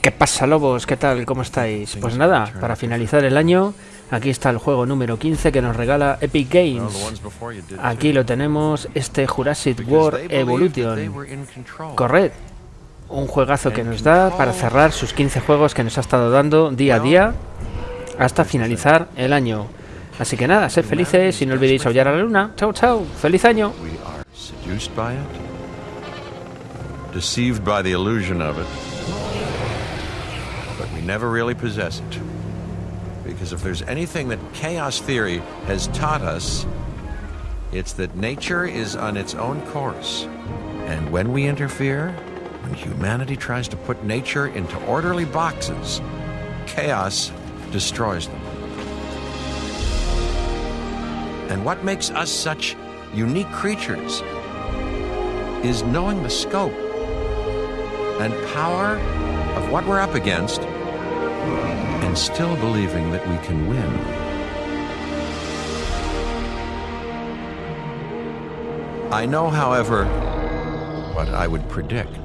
¿Qué pasa, lobos? ¿Qué tal? ¿Cómo estáis? Pues nada, para finalizar el año, aquí está el juego número 15 que nos regala Epic Games. Aquí lo tenemos, este Jurassic World Evolution. Corred, un juegazo que nos da para cerrar sus 15 juegos que nos ha estado dando día a día hasta finalizar el año. Así que nada, sed felices y no olvidéis aullar a la luna. Chao, chao. ¡Feliz año! deceived by the illusion of it, but we never really possess it. Because if there's anything that chaos theory has taught us, it's that nature is on its own course. And when we interfere, when humanity tries to put nature into orderly boxes, chaos destroys them. And what makes us such unique creatures is knowing the scope and power of what we're up against and still believing that we can win. I know, however, what I would predict.